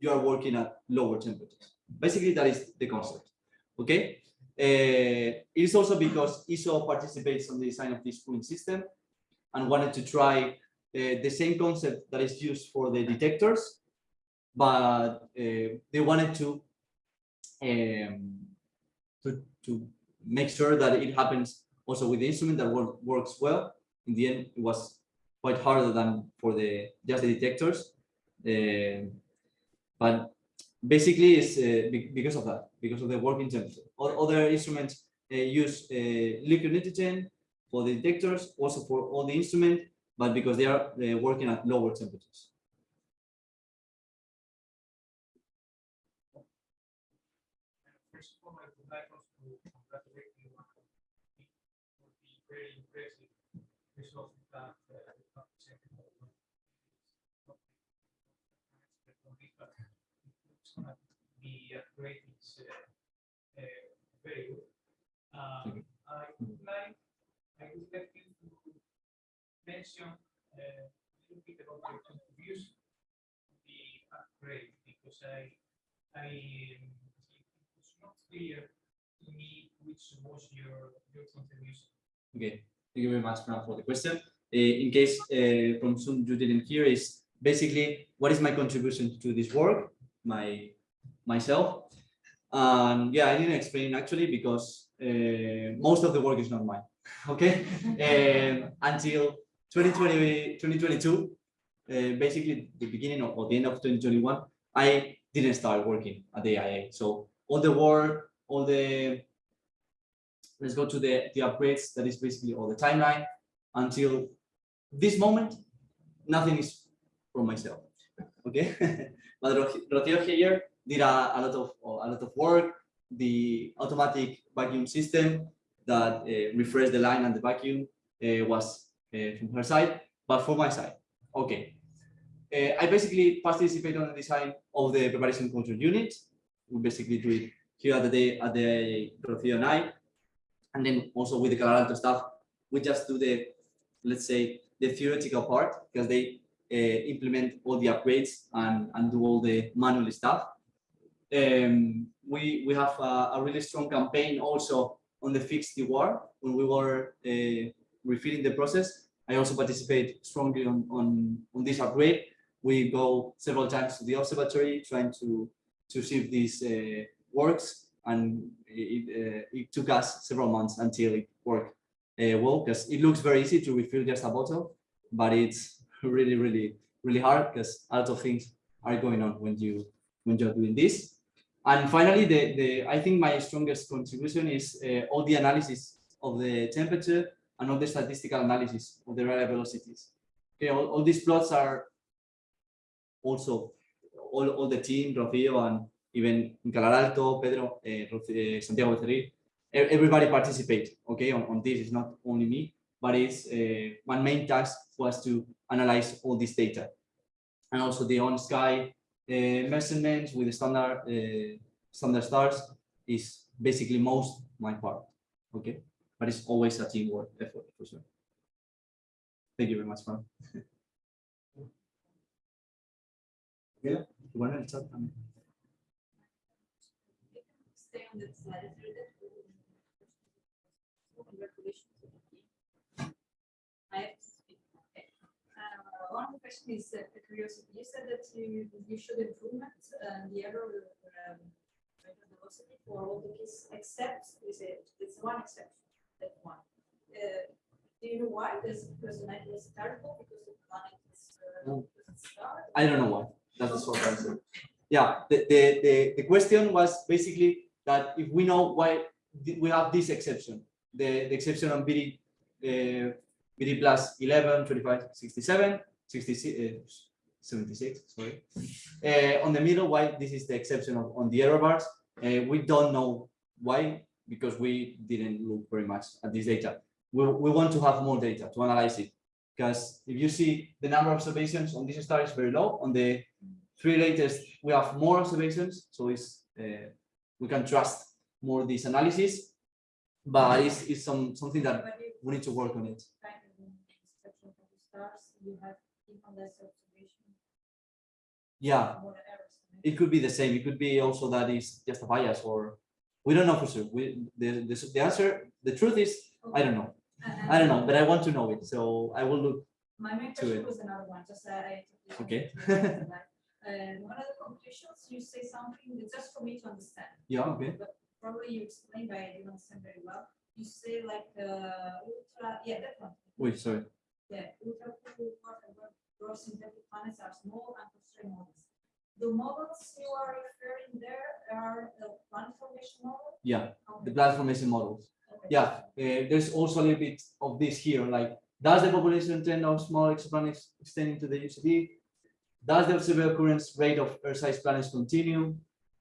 you are working at lower temperatures. Basically, that is the concept. Okay. Uh, it is also because ESO participates on the design of this cooling system and wanted to try uh, the same concept that is used for the detectors but uh, they wanted to um, to to make sure that it happens also with the instrument that work, works well. In the end, it was quite harder than for the just the detectors, Um but basically it's uh, be- because of that, because of the working temperature. O- Other instruments uh, use uh, liquid nitrogen for the detectors, also for all the instrument, but because they are uh, working at lower temperatures. First of all, I would like also to congratulate you on the for the very impressive results that uh, the company presented. It's gonna be a great, it's uh, good. Um, I would like, I would like to mention a little bit about contribution the upgrade, because I, I, it was not clear to me which was your, your contribution. Okay, thank you very much, Fran, for the question. Uh, in case uh, from some you didn't hear, is basically what is my contribution to this work, my myself. And yeah, I didn't explain actually because uh, most of the work is not mine. Okay, um, until 2020, 2022, uh, basically the beginning of, or the end of 2021, I didn't start working at the IAA. So all the work, all the let's go to the, the upgrades, that is basically all the timeline. Until this moment, nothing is from myself, okay? But Ro- Rocío here did a, a lot of, a lot of work, the automatic vacuum system that uh, refreshed the line and the vacuum uh, was uh, from her side, but for my side, okay. Uh, I basically participate on the design of the preparation control unit. We basically do it here at the day, at the Rocío and I, and then also with the Calar Alto staff, we just do the, let's say, the theoretical part because they uh, implement all the upgrades and, and do all the manual stuff. Um, we, we have a, a really strong campaign also on the fixed Dewar when we were uh, refilling the process. I also participate strongly on, on, on this upgrade. We go several times to the observatory trying to, to see if this uh, works and it, uh, it took us several months until it worked uh, well because it looks very easy to refill just a bottle but it's really really really hard because a lot of things are going on when you when you're doing this and finally the the i think my strongest contribution is uh, all the analysis of the temperature and all the statistical analysis of the radial velocities okay all, all these plots are also all, all the team Rocío and even in Calar Alto, Pedro, Roc- eh, Santiago Becerril, everybody participate, okay, on, on this, it's not only me, but it's, uh, one main task was to analyze all this data. And also the on-sky uh, measurements with the standard, uh, standard stars is basically most my part, okay? But it's always a teamwork effort, for sure. Thank you very much, Juan. Yeah, en el chat stay on the slide. Congratulations to the team. I have to speak. Okay. Uh, One of the question is uh, a curiosity. You said that you, you showed improvement and the error um, velocity for all the cases except, is it, it's one exception, that one. Uh, Do you know why? Does, because the night was terrible, because the planet is, uh, No. I don't know why. That's the short answer. Yeah, the, the, the, the question was basically that if we know why we have this exception, the, the exception on BD uh, BD plus 11, 25, 67, 66, uh, 76, sorry. Uh, on the middle, why this is the exception of, on the error bars. Uh, we don't know why, because we didn't look very much at this data. We, we want to have more data to analyze it. Because if you see the number of observations on this star is very low, on the three latest, we have more observations, so it's, uh, we can trust more this analysis. But it's, it's some, something that we need to work on it. you have less observation, Yeah, it could be the same. It could be also that it's just a bias or we don't know for sure. We, the, the, the answer, the truth is, I don't know. And- I don't know, but I want to know it. So I will look. My main question was another one, just uh, I. Okay. And one of the conclusions, you say something, just for me to understand. Yeah, okay. But probably you explained, but I didn't understand very well. You say like, uh, ultra, yeah, that one. Wait, sorry. Yeah, ultra cool water web gross synthetic planets are small and constrained models. The models you are referring there are the planet formation model? Yeah, the Okay, platformation models. okay. Yeah, uh, there's also a little bit of this here, like, does the population trend of small exoplanets extending to the UCD? Does the observable occurrence rate of Earth-sized planets continue?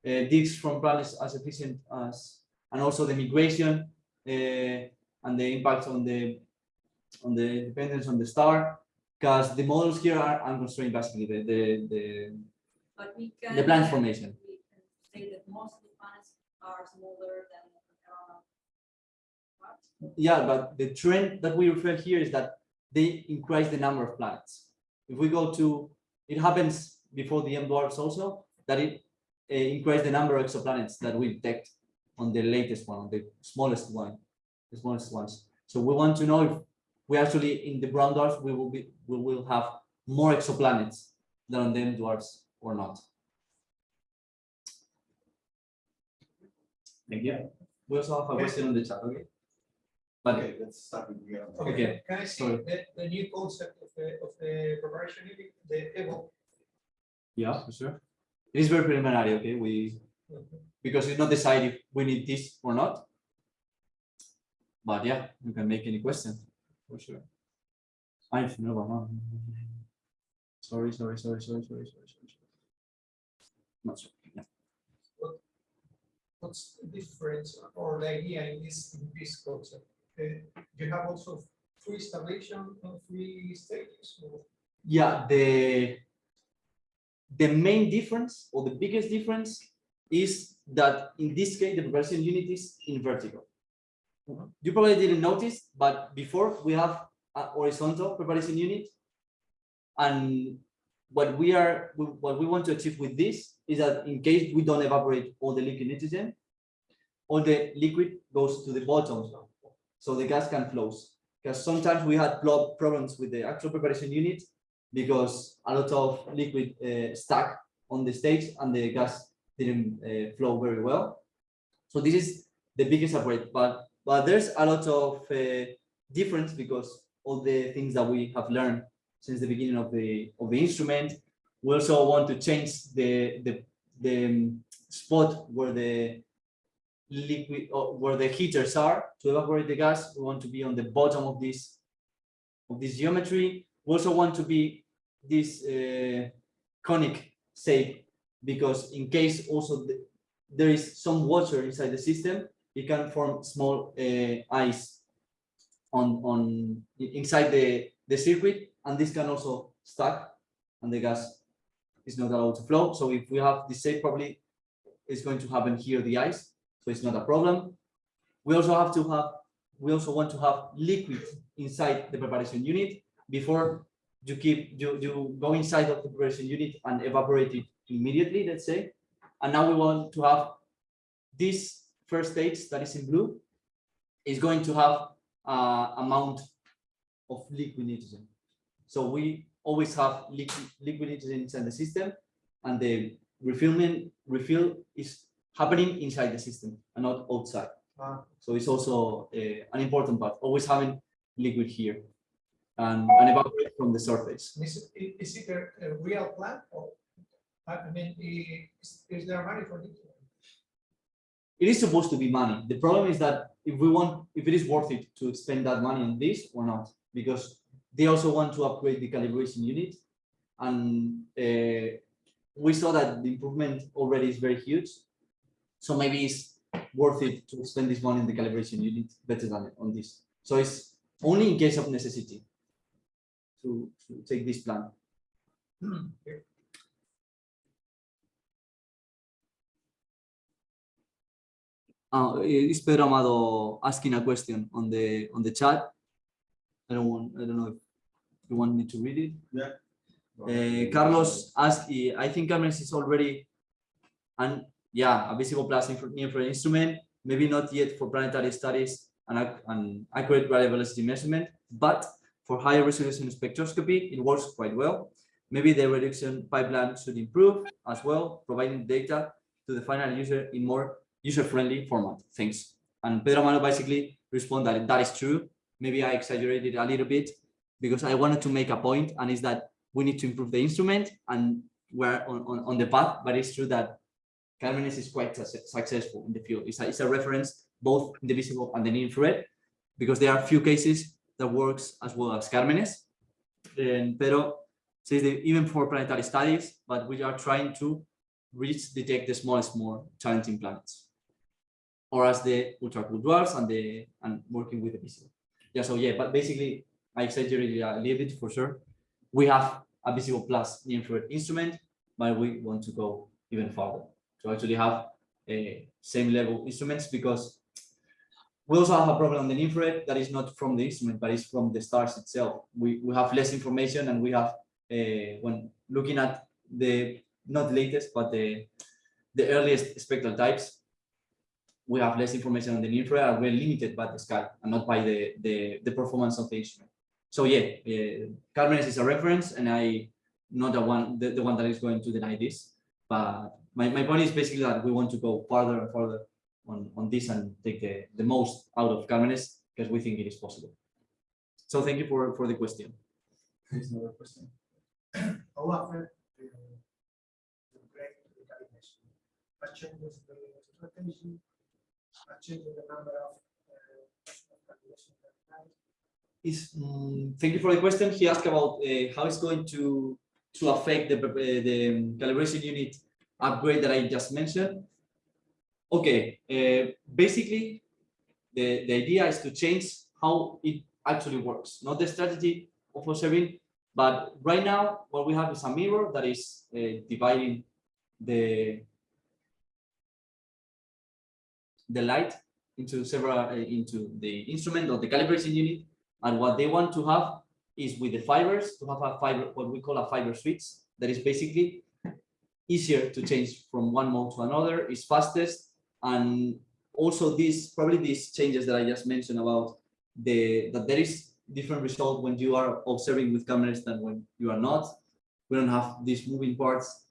Uh, digs from planets as efficient as, and also the migration uh, and the impact on the on the dependence on the star, because the models here are unconstrained basically, the the the, But we can. the planet formation. We can say that most of the planets are smaller than. uh. Yeah, but the trend that we refer here is that they increase the number of planets. If we go to, it happens before the M dwarfs also, that it uh, increase the number of exoplanets that we detect on the latest one, on the smallest one, the smallest ones. So we want to know if we actually in the brown dwarfs, we will be, we will have more exoplanets than on the M dwarfs or not. Thank you. We also have a question on the chat, okay? But Okay, let's start with the. other. Okay, Can I see sorry. the, the new concept of the, of the preparation unit, the EVO? Yeah, for sure. It is very preliminary, okay, we, mm-hmm. because it's not decided if we need this or not. But yeah, you can make any question, for sure. I no, no. Sorry, sorry, sorry, sorry, sorry, sorry, sorry. sorry. Not sure, yeah. What's the difference or the idea in this, in this concept? Uh, You have also free installation and free stages? or- Yeah, the the main difference or the biggest difference is that in this case, the preparation unit is in vertical. You probably didn't notice, but before we have a horizontal preparation unit. And what we are, what we want to achieve with this is that in case we don't evaporate all the liquid nitrogen, all the liquid goes to the bottom, so the gas can flow. Because sometimes we had problems with the actual preparation unit because a lot of liquid uh, stuck on the stage and the gas didn't uh, flow very well. So this is the biggest upgrade, but but there's a lot of uh, difference because all the things that we have learned since the beginning of the of the instrument. We also want to change the the the um, spot where the liquid or where the heaters are to evaporate the gas. We want to be on the bottom of this of this geometry. We also want to be this uh, conic shape because in case also the, there is some water inside the system, it can form small uh, ice on on inside the the circuit, and this can also stuck, and the gas is not allowed to flow. So if we have this shape, probably it's going to happen here the ice, so it's not a problem. We also have to have we also want to have liquid inside the preparation unit before you keep you you go inside of the preparation unit and evaporate it immediately, let's say. And now we want to have this first stage that is in blue is going to have uh, amount of liquid nitrogen. So we always have liquid liquid nitrogen inside the system, and the refillment refill is happening inside the system and not outside. Ah. So it's also uh, an important part. Always having liquid here and, and evaporate from the surface. Is it, is it a, a real plant or? I I mean, is, is there money for this? It is supposed to be money. The problem is that if we want, if it is worth it to spend that money on this or not, because they also want to upgrade the calibration unit. And uh, we saw that the improvement already is very huge. So maybe it's worth it to spend this money in the calibration unit better than on this. So it's only in case of necessity to, to take this plan. Uh, is Pedro Amado asking a question on the on the chat? I don't want. I don't know if you want me to read it. Uh, Carlos asked. eh, I think Carlos is already, and yeah, a visible plus infra- infrared instrument. Maybe not yet for planetary studies and an accurate radial velocity measurement, but for higher resolution spectroscopy, it works quite well. Maybe the reduction pipeline should improve as well, providing data to the final user in more user-friendly format. Thanks. And Pedro Amado basically responded that that is true. Maybe I exaggerated a little bit because I wanted to make a point, and is that we need to improve the instrument, and we're on, on, on the path. But it's true that Carmenes is quite successful in the field. It's a, it's a reference both in the visible and the infrared, because there are few cases that works as well as Carmenes. And Pedro says that even for planetary studies, but we are trying to reach detect the smallest, more challenging planets, or as the ultra cool dwarfs and the and working with the visible. Yeah, so yeah, but basically I exaggerated a little bit for sure. We have a visible plus infrared instrument, but we want to go even further to actually have a same level instruments because we also have a problem on the infrared that is not from the instrument, but it's from the stars itself. We, we have less information and we have, uh, when looking at the, not latest, but the, the earliest spectral types, we have less information on the infrared and we're limited by the sky and not by the, the, the performance of the instrument. So yeah, uh, Carmenes is a reference and I, not the one, the, the one that is going to deny this, but my, my point is basically that we want to go farther and further on, on this and take the, the most out of Carmenes because we think it is possible. So thank you for, for the question. There's another question. How often you break the calibration? What changes the strategy? Changes the number of Is, mm, thank you for the question. He asked about uh, how it's going to, to affect the, uh, the calibration unit upgrade that I just mentioned. Okay, uh, basically, the, the idea is to change how it actually works, not the strategy of observing, but right now, what we have is a mirror that is uh, dividing the the light into several uh, into the instrument or the calibration unit, and what they want to have is with the fibers to have a fiber, what we call a fiber switch, that is basically easier to change from one mode to another, is fastest, and also these probably these changes that I just mentioned about the that there is different result when you are observing with Carmenes than when you are not. We don't have these moving parts.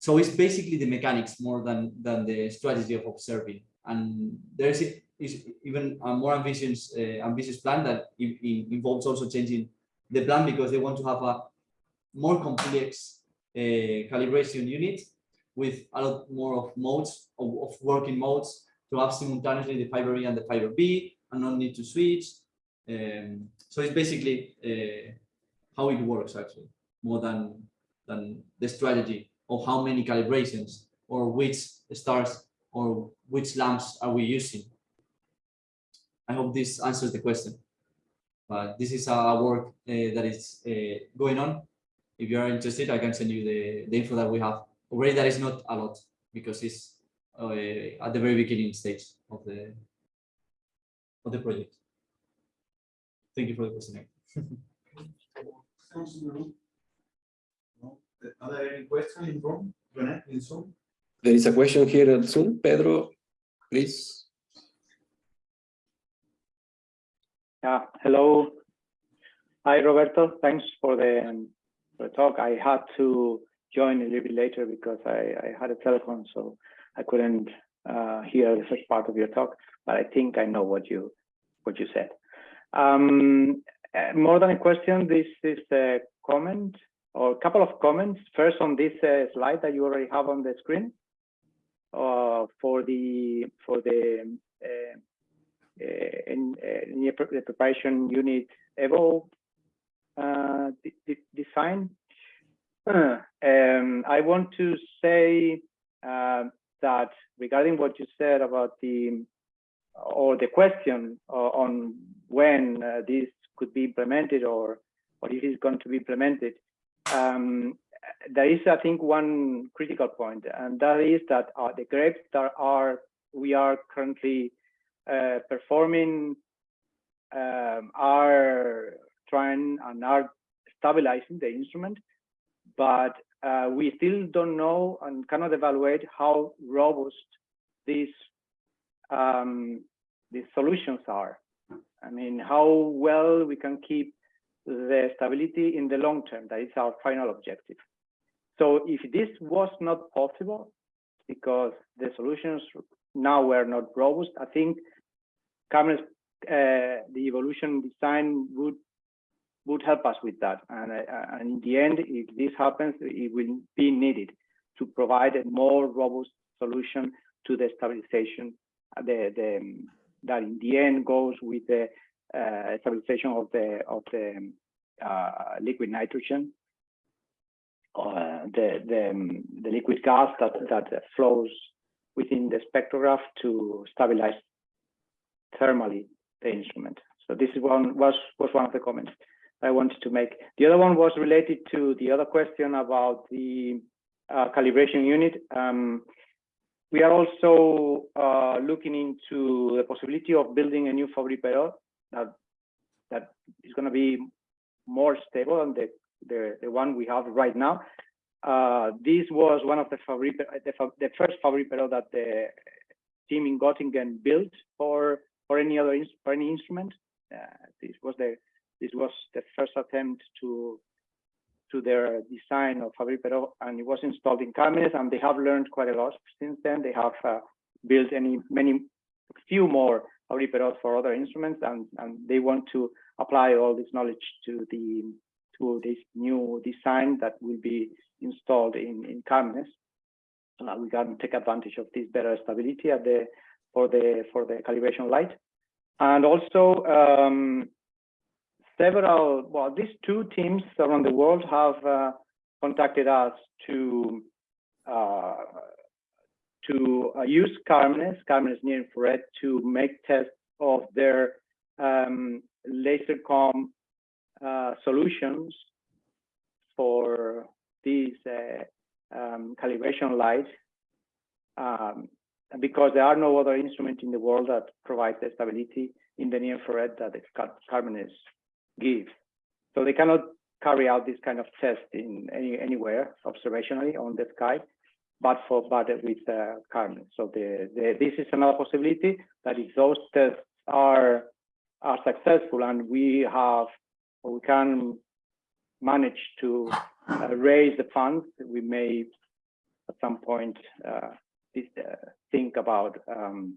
So it's basically the mechanics more than than the strategy of observing. And there's is even a more ambitious uh, ambitious plan that involves also changing the plan because they want to have a more complex uh, calibration unit with a lot more of modes of, of working modes to have simultaneously the fiber A and the fiber B and not need to switch. Um, so it's basically uh, how it works actually, more than than the strategy of how many calibrations or which stars or which lamps are we using. I hope this answers the question. But this is a work uh, that is uh, going on. If you are interested, I can send you the, the info that we have. Already that is not a lot because it's uh, at the very beginning stage of the of the project. Thank you for the question. Are there any questions in room? Rene, in Zoom? There is a question here at Zoom. Pedro, please. Yeah, hello. Hi, Roberto. Thanks for the, for the talk. I had to join a little bit later because I, I had a telephone, so I couldn't uh, hear the first part of your talk, but I think I know what you what you said. Um, uh, more than a question, this is a comment or a couple of comments. First on this uh, slide that you already have on the screen. Uh, for the for the uh, uh, in, near the preparation unit Evo de- de- design. um, I want to say that regarding what you said about the or the question on when this could be implemented or or if it's going to be implemented, um, there is, I think, one critical point, and that is that uh, the grapes that are we are currently uh, performing um, are trying and are stabilizing the instrument, but uh, we still don't know and cannot evaluate how robust these um, these solutions are. I mean, how well we can keep the stability in the long term. That is our final objective. So if this was not possible, because the solutions now were not robust, I think uh, the evolution design would would help us with that. And, uh, and in the end, if this happens, it will be needed to provide a more robust solution to the stabilization, the, the that in the end goes with the uh, stabilization of the of the uh, liquid nitrogen, uh, the the, um, the liquid gas that that flows within the spectrograph to stabilize thermally the instrument. So this is one was was one of the comments I wanted to make. The other one was related to the other question about the uh, calibration unit. Um, we are also uh, looking into the possibility of building a new Fabry Perot that that is going to be more stable than the, the the one we have right now. Uh, this was one of the Fabry the, the first Fabry Perot that the team in Göttingen built for for any other for any instrument. Uh, this was the this was the first attempt to to their design of Fabry Perot, and it was installed in Carmenes, and they have learned quite a lot since then. They have uh, built any many few more Perot for other instruments, and and they want to apply all this knowledge to the to this new design that will be installed in in Carmenes. Uh, we can take advantage of this better stability at the for the for the calibration light, and also. Um, several, well, these two teams around the world have uh, contacted us to uh, to uh, use Carmenes, Carmenes near infrared, to make tests of their um, laser comb uh, solutions for these uh, um, calibration lights. Um, because there are no other instrument in the world that provides the stability in the near infrared that Carmenes give. So they cannot carry out this kind of test in any anywhere observationally on the sky, but for but with uh, Carmen. So the, the, this is another possibility that if those tests are are successful and we have we can manage to uh, raise the funds, we may at some point uh, uh, think about um,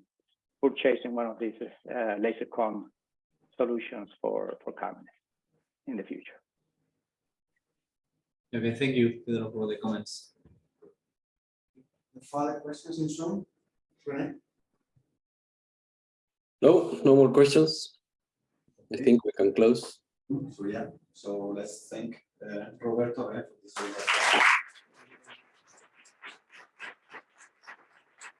purchasing one of these uh, laser comb solutions for for Carmen in the future. Okay, thank you, Pedro, for the comments. Further questions in Zoom? Rene? No, no more questions. I think we can close. So yeah, so let's thank uh, Roberto eh, for this.